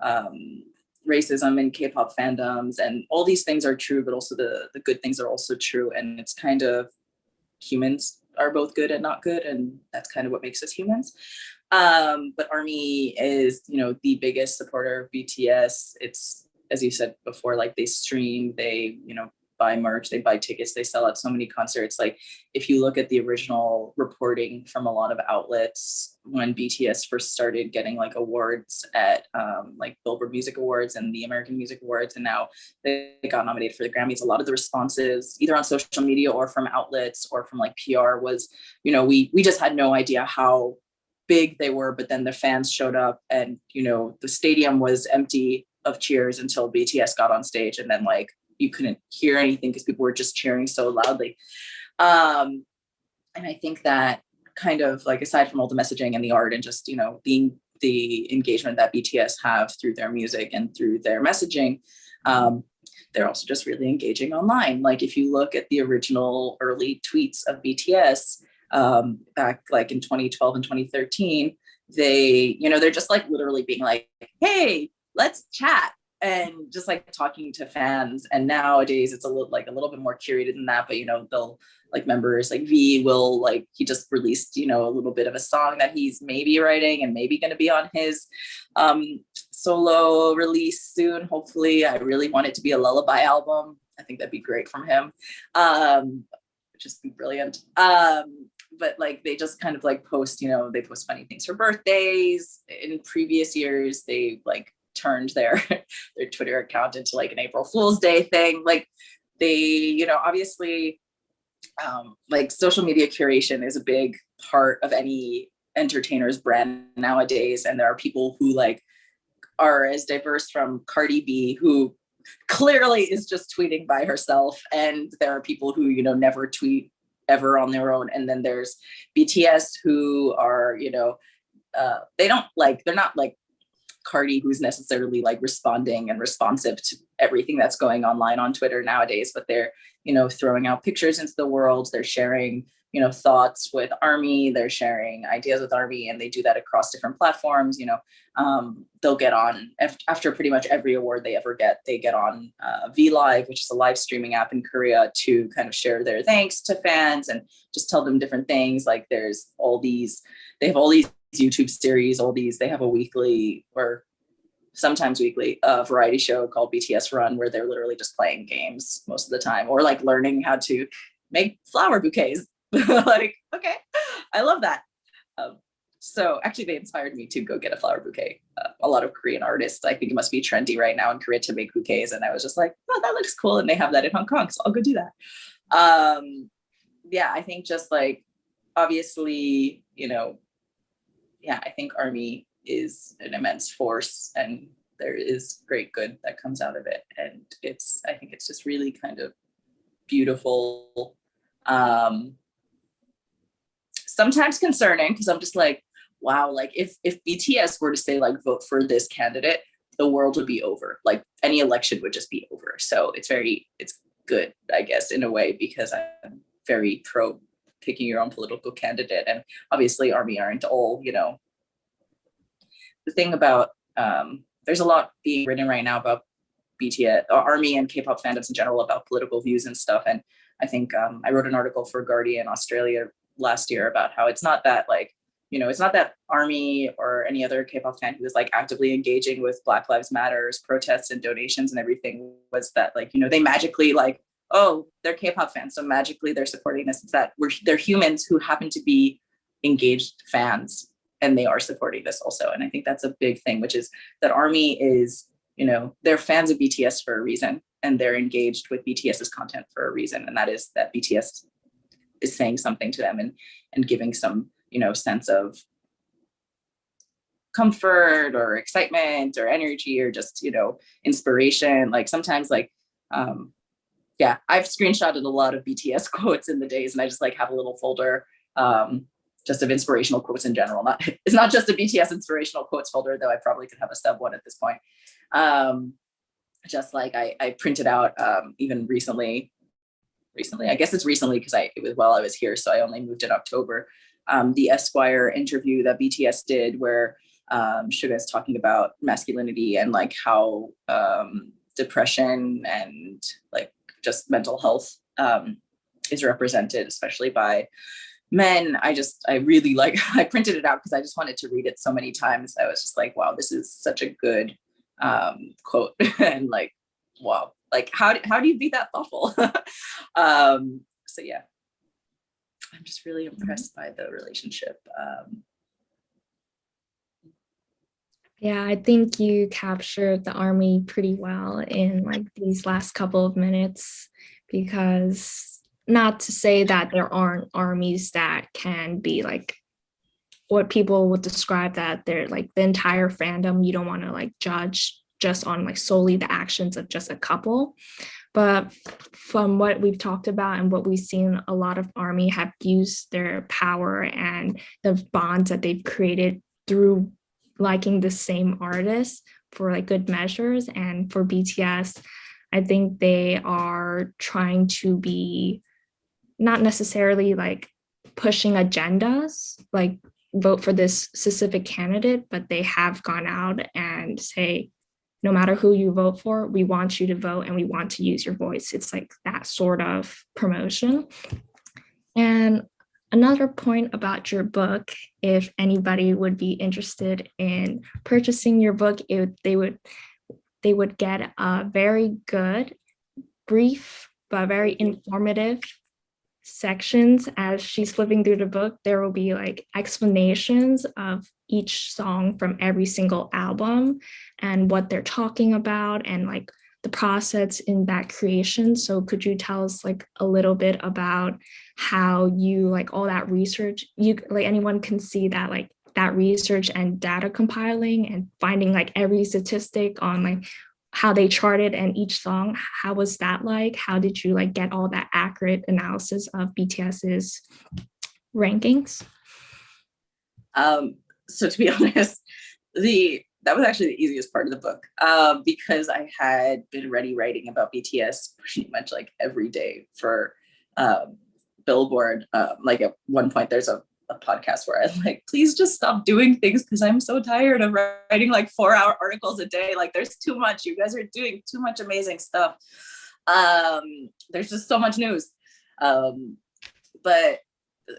um, racism and K-pop fandoms and all these things are true, but also the, the good things are also true. And it's kind of humans are both good and not good. And that's kind of what makes us humans. Um, but Army is, you know, the biggest supporter of BTS. It's, as you said before, like they stream, they, you know, buy merch, they buy tickets, they sell out so many concerts. Like if you look at the original reporting from a lot of outlets when BTS first started getting like awards at um, like Billboard Music Awards and the American Music Awards, and now they got nominated for the Grammys, a lot of the responses either on social media or from outlets or from like PR was, you know, we we just had no idea how big they were, but then the fans showed up and, you know, the stadium was empty of cheers until BTS got on stage and then like you couldn't hear anything because people were just cheering so loudly. Um, and I think that kind of like aside from all the messaging and the art and just, you know, being the engagement that BTS have through their music and through their messaging, um, they're also just really engaging online. Like if you look at the original early tweets of BTS um, back like in 2012 and 2013, they, you know, they're just like literally being like, hey, let's chat and just like talking to fans and nowadays it's a little like a little bit more curated than that but you know they'll like members like v will like he just released you know a little bit of a song that he's maybe writing and maybe going to be on his um solo release soon hopefully. I really want it to be a lullaby album. I think that'd be great from him. Um just be brilliant. Um but like they just kind of like post you know they post funny things for birthdays. In previous years they like turned their their Twitter account into like an April Fool's Day thing. Like they, you know, obviously um, like social media curation is a big part of any entertainer's brand nowadays. And there are people who like are as diverse from Cardi B who clearly is just tweeting by herself. And there are people who, you know, never tweet ever on their own. And then there's BTS who are, you know, uh, they don't like, they're not like Cardi who's necessarily like responding and responsive to everything that's going online on Twitter nowadays, but they're, you know, throwing out pictures into the world, they're sharing, you know, thoughts with Army, they're sharing ideas with Army, and they do that across different platforms, you know, um, they'll get on, after pretty much every award they ever get, they get on uh, VLive, which is a live streaming app in Korea to kind of share their thanks to fans and just tell them different things, like there's all these, they have all these YouTube series, all these, they have a weekly or sometimes weekly uh, variety show called BTS Run, where they're literally just playing games most of the time or like learning how to make flower bouquets. like, okay, I love that. Um, so actually they inspired me to go get a flower bouquet. Uh, a lot of Korean artists, I think it must be trendy right now in Korea to make bouquets. And I was just like, oh, that looks cool. And they have that in Hong Kong, so I'll go do that. Um, yeah, I think just like, obviously, you know, yeah, I think Army is an immense force and there is great good that comes out of it. And it's, I think it's just really kind of beautiful. Um, sometimes concerning because I'm just like, wow, like if, if BTS were to say like, vote for this candidate, the world would be over. Like any election would just be over. So it's very, it's good, I guess, in a way, because I'm very pro picking your own political candidate. And obviously army aren't all, you know, the thing about, um, there's a lot being written right now about BTS, uh, army and K-pop fandoms in general about political views and stuff. And I think um, I wrote an article for Guardian Australia last year about how it's not that like, you know, it's not that army or any other K-pop fan who was like actively engaging with Black Lives Matters protests and donations and everything was that like, you know, they magically like oh, they're K-pop fans, so magically they're supporting this. It's that we're they're humans who happen to be engaged fans and they are supporting this also. And I think that's a big thing, which is that ARMY is, you know, they're fans of BTS for a reason and they're engaged with BTS's content for a reason. And that is that BTS is saying something to them and and giving some you know sense of comfort or excitement or energy or just you know inspiration like sometimes like um yeah i've screenshotted a lot of bts quotes in the days and i just like have a little folder um just of inspirational quotes in general. Not it's not just a bts inspirational quotes folder though i probably could have a sub one at this point. Um just like i i printed out um even recently recently i guess it's recently because i it was while i was here so i only moved in october um the esquire interview that bts did where um, Suga is talking about masculinity and like how um, depression and like just mental health um, is represented, especially by men. I just, I really like, I printed it out because I just wanted to read it so many times. I was just like, wow, this is such a good um, quote and like, wow, like how, how do you be that thoughtful? um, so yeah, I'm just really impressed by the relationship. Um, Yeah, I think you captured the army pretty well in like these last couple of minutes because not to say that there aren't armies that can be like what people would describe that they're like the entire fandom you don't want to like judge just on like solely the actions of just a couple. But from what we've talked about and what we've seen a lot of army have used their power and the bonds that they've created through liking the same artist for like good measures. And for bts i think they are trying to be not necessarily like pushing agendas like vote for this specific candidate but they have gone out and say no matter who you vote for we want you to vote and we want to use your voice. It's like that sort of promotion. And Another point about your book, if anybody would be interested in purchasing your book, it, they would they would get a very good, brief, but very informative sections as she's flipping through the book. There will be like explanations of each song from every single album and what they're talking about and like the process in that creation. So could you tell us like a little bit about how you like all that research, you like anyone can see that like that research and data compiling and finding like every statistic on like how they charted and each song, how was that like? How did you like get all that accurate analysis of BTS's rankings? Um, so to be honest, the that was actually the easiest part of the book um, because I had been ready writing about BTS pretty much like every day for um, Billboard. Um, like at one point, there's a, a podcast where I'm like, please just stop doing things because I'm so tired of writing like four hour articles a day. Like there's too much. You guys are doing too much amazing stuff. Um, there's just so much news. Um, but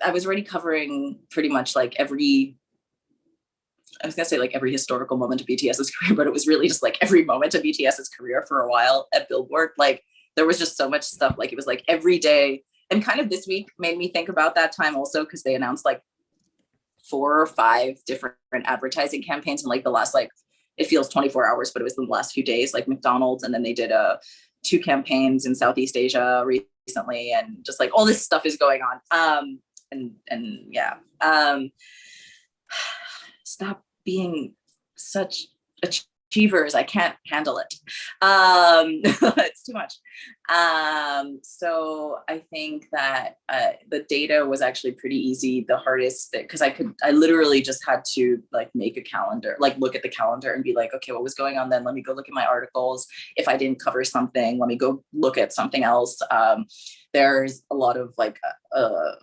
I was already covering pretty much like every I was gonna say like every historical moment of BTS's career, but it was really just like every moment of BTS's career for a while at Billboard. Like there was just so much stuff. Like it was like every day. And kind of this week made me think about that time also because they announced like four or five different advertising campaigns in like the last like it feels 24 hours, but it was in the last few days, like McDonald's, and then they did a uh, two campaigns in Southeast Asia recently, and just like all this stuff is going on. Um, and and yeah, um, stop being such achievers. I can't handle it. Um, it's too much. Um, so I think that uh, the data was actually pretty easy. The hardest because I could, I literally just had to like make a calendar, like look at the calendar and be like, okay, what was going on then? Let me go look at my articles. If I didn't cover something, let me go look at something else. Um, there's a lot of like, uh, uh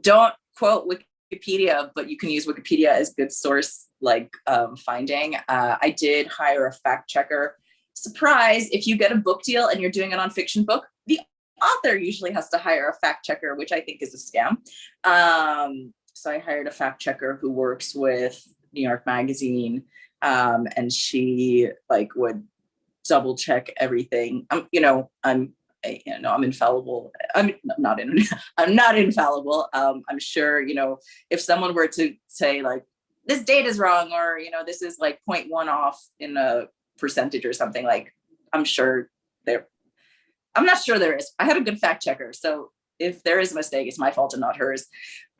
don't quote Wikipedia, but you can use Wikipedia as good source like um, finding. Uh, I did hire a fact checker. Surprise, if you get a book deal and you're doing a nonfiction book, the author usually has to hire a fact checker, which I think is a scam. Um, so I hired a fact checker who works with New York Magazine um, and she like would double check everything. Um, you know, I'm you know, I'm infallible. I'm not in, I'm not infallible. Um, I'm sure, you know, if someone were to say like, this date is wrong, or, you know, this is like 0.1 off in a percentage or something like, I'm sure there, I'm not sure there is. I had a good fact checker. So if there is a mistake, it's my fault and not hers.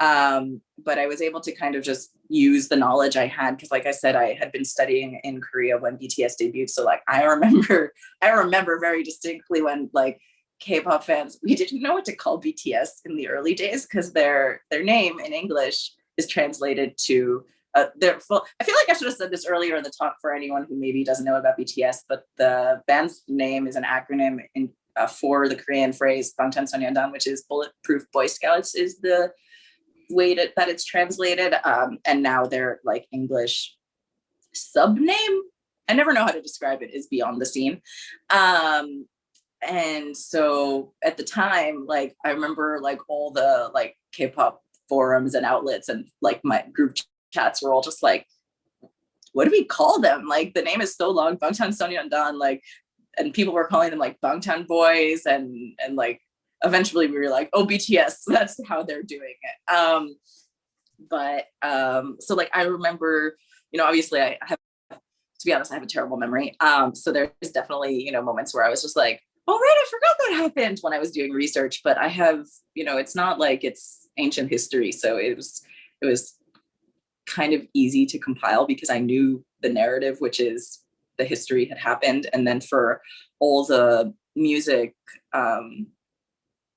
Um, but I was able to kind of just use the knowledge I had because like I said, I had been studying in Korea when BTS debuted. So like I remember, I remember very distinctly when like K-pop fans, we didn't know what to call BTS in the early days because their their name in English is translated to uh, their full. I feel like I should have said this earlier in the talk for anyone who maybe doesn't know about BTS, but the band's name is an acronym in uh, for the Korean phrase Bangtan Sonyeondan, which is Bulletproof Boy Scouts, is the way to, that it's translated. Um, and now their like English sub name, I never know how to describe it, is Beyond the Scene. Um, and so at the time, like I remember like all the like K-pop forums and outlets and like my group chats were all just like, what do we call them? Like the name is so long, Bangtan Sonyeondan, like and people were calling them like Bangtan boys and and like eventually we were like oh BTS that's how they're doing it um but um so like I remember you know obviously I have to be honest I have a terrible memory um so there's definitely you know moments where I was just like oh right I forgot that happened when I was doing research but I have you know it's not like it's ancient history so it was it was kind of easy to compile because I knew the narrative which is the history had happened. And then for all the music um,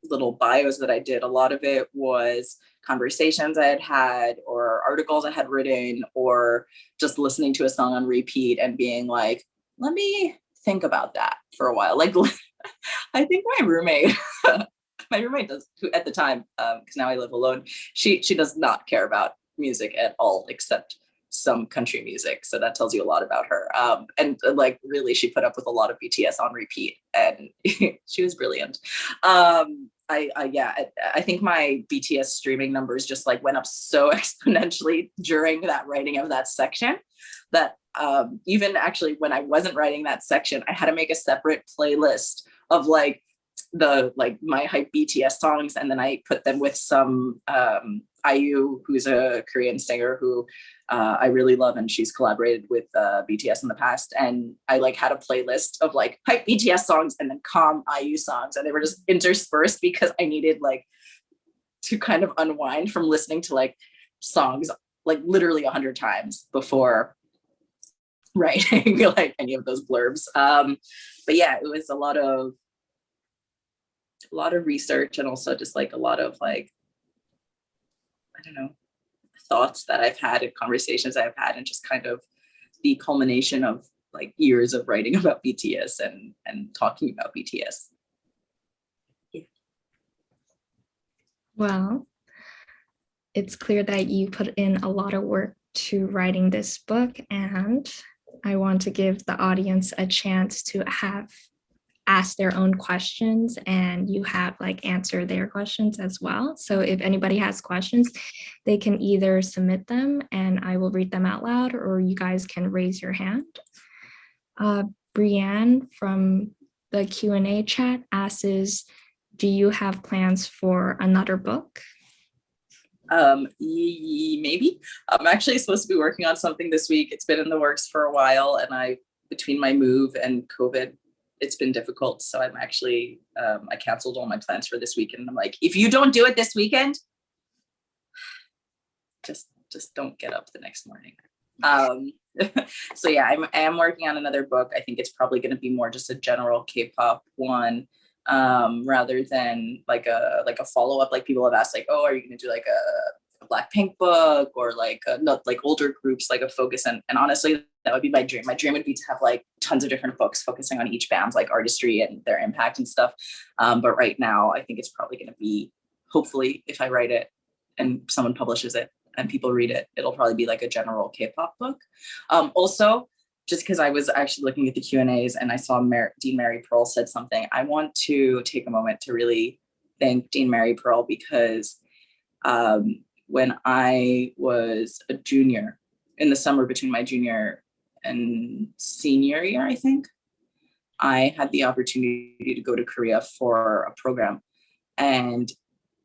little bios that I did, a lot of it was conversations I had had or articles I had written or just listening to a song on repeat and being like, let me think about that for a while. Like, I think my roommate, my roommate does, who at the time, because um, now I live alone, she she does not care about music at all, except some country music. So that tells you a lot about her. Um, and like really, she put up with a lot of BTS on repeat and she was brilliant. Um, I, I, yeah, I, I, think my BTS streaming numbers just like went up so exponentially during that writing of that section that um, even actually when I wasn't writing that section, I had to make a separate playlist of like the like my hype BTS songs and then I put them with some um, IU, who's a Korean singer who uh, I really love and she's collaborated with uh, BTS in the past. And I like had a playlist of like hype BTS songs and then calm IU songs and they were just interspersed because I needed like to kind of unwind from listening to like songs like literally a hundred times before writing like any of those blurbs. Um, but yeah, it was a lot of a lot of research and also just like a lot of like, I don't know, thoughts that I've had and conversations I've had and just kind of the culmination of like years of writing about BTS and, and talking about BTS. Yeah. Well, it's clear that you put in a lot of work to writing this book and I want to give the audience a chance to have ask their own questions and you have like answer their questions as well. So if anybody has questions, they can either submit them and I will read them out loud or you guys can raise your hand. Uh, Brianne from the Q&A chat asks, do you have plans for another book? Um, maybe. I'm actually supposed to be working on something this week. It's been in the works for a while and I, between my move and COVID, it's been difficult. So I'm actually, um, I canceled all my plans for this weekend. I'm like, if you don't do it this weekend, just, just don't get up the next morning. Um, so yeah, I'm, I am working on another book. I think it's probably going to be more just a general K-pop one um, rather than like a, like a follow-up. Like people have asked like, oh, are you going to do like a, Blackpink book or like a, not like older groups like a focus and, and honestly that would be my dream. My dream would be to have like tons of different books focusing on each band's like artistry and their impact and stuff. Um, but right now I think it's probably going to be hopefully if I write it and someone publishes it and people read it, it'll probably be like a general K-pop book. Um, also, just because I was actually looking at the Q and A's and I saw Mar Dean Mary Pearl said something, I want to take a moment to really thank Dean Mary Pearl because um, when I was a junior in the summer between my junior and senior year, I think, I had the opportunity to go to Korea for a program. And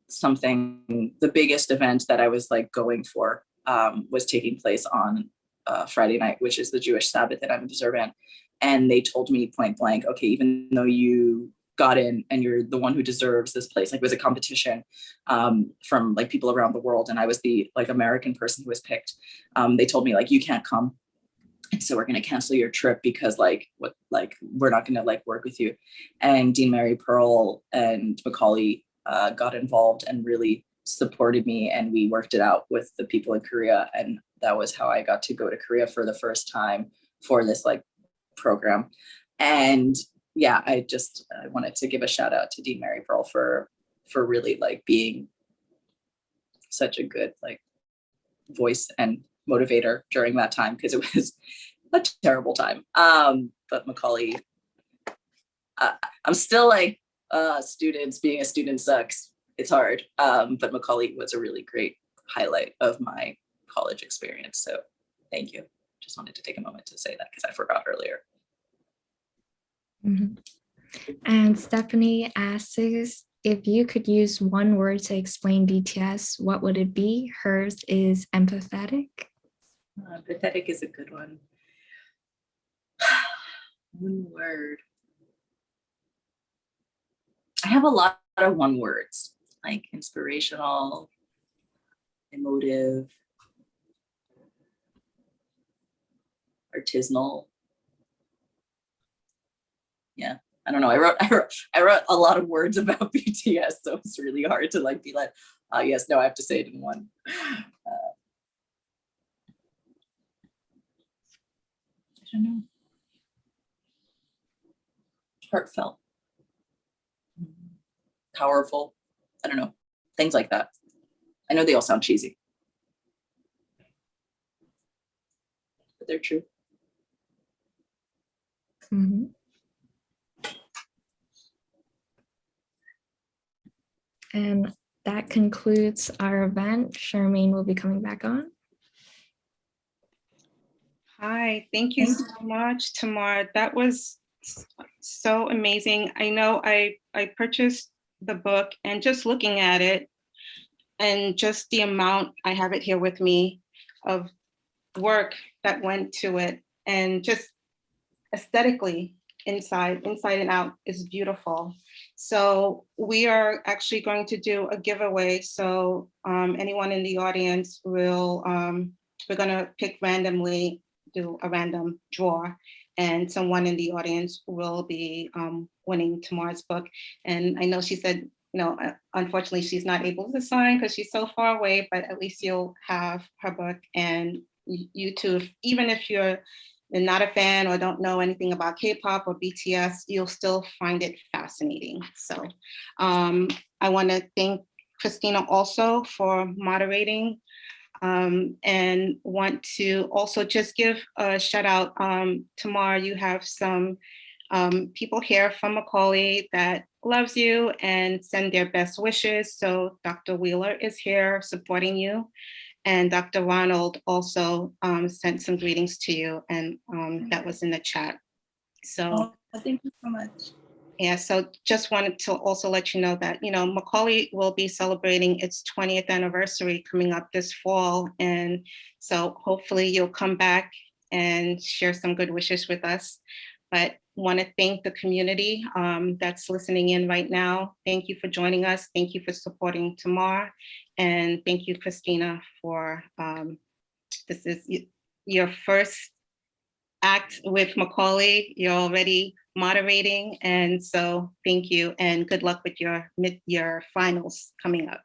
something, the biggest event that I was like going for um, was taking place on uh, Friday night, which is the Jewish Sabbath that I'm observant. And they told me point blank, okay, even though you got in and you're the one who deserves this place. Like it was a competition um, from like people around the world. And I was the like American person who was picked. Um, they told me like, you can't come. And so we're going to cancel your trip because like what like we're not going to like work with you. And Dean Mary Pearl and Macaulay uh, got involved and really supported me and we worked it out with the people in Korea. And that was how I got to go to Korea for the first time for this like program. And yeah, I just I wanted to give a shout out to Dean Mary Pearl for for really like being such a good like voice and motivator during that time because it was a terrible time. Um, but Macaulay, uh, I'm still like uh, students being a student sucks. It's hard, um, but Macaulay was a really great highlight of my college experience. So thank you. Just wanted to take a moment to say that because I forgot earlier. Mhm. And Stephanie asks if you could use one word to explain BTS, what would it be? Hers is empathetic. Uh, pathetic is a good one. one word. I have a lot of one words, like inspirational, emotive, artisanal. Yeah, I don't know. I wrote, I wrote, I wrote a lot of words about BTS, so it's really hard to like be like, uh, yes, no, I have to say it in one. Uh, I don't know. Heartfelt. Powerful. I don't know. Things like that. I know they all sound cheesy. But they're true. Mhm. And that concludes our event. Charmaine will be coming back on. Hi, thank you so much, Tamar. That was so amazing. I know I, I purchased the book and just looking at it and just the amount, I have it here with me, of work that went to it and just aesthetically inside, inside and out is beautiful. So we are actually going to do a giveaway. So um, anyone in the audience will, um, we're gonna pick randomly, do a random draw. And someone in the audience will be um, winning Tamar's book. And I know she said, you know, uh, unfortunately, she's not able to sign because she's so far away, but at least you'll have her book and you too, even if you're you're not a fan or don't know anything about K-pop or BTS, you'll still find it fascinating. So um, I want to thank Christina also for moderating um, and want to also just give a shout out. Um, Tamar you have some um, people here from Macaulay that loves you and send their best wishes. So Dr. Wheeler is here supporting you. And Dr. Ronald also um, sent some greetings to you and um, that was in the chat. So Oh, thank you so much. yeah, so just wanted to also let you know that, you know, Macaulay will be celebrating its 20th anniversary coming up this fall. And so hopefully you'll come back and share some good wishes with us. But want to thank the community um, that's listening in right now. Thank you for joining us. Thank you for supporting Tamar. And thank you, Christina, for um, this is your first act with Macaulay. You're already moderating. And so thank you and good luck with your your finals coming up.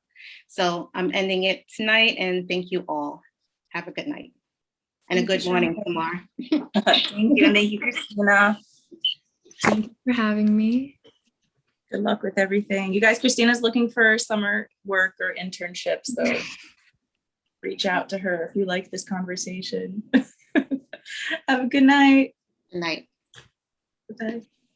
So I'm ending it tonight and thank you all. Have a good night. And a Thank you, good morning, Sharon. Tamar. Thank you, and thank you, Christina. Thank you for having me. Good luck with everything. You guys, Christina's looking for summer work or internship, so reach out to her if you like this conversation. Have a good night. Good night. Bye.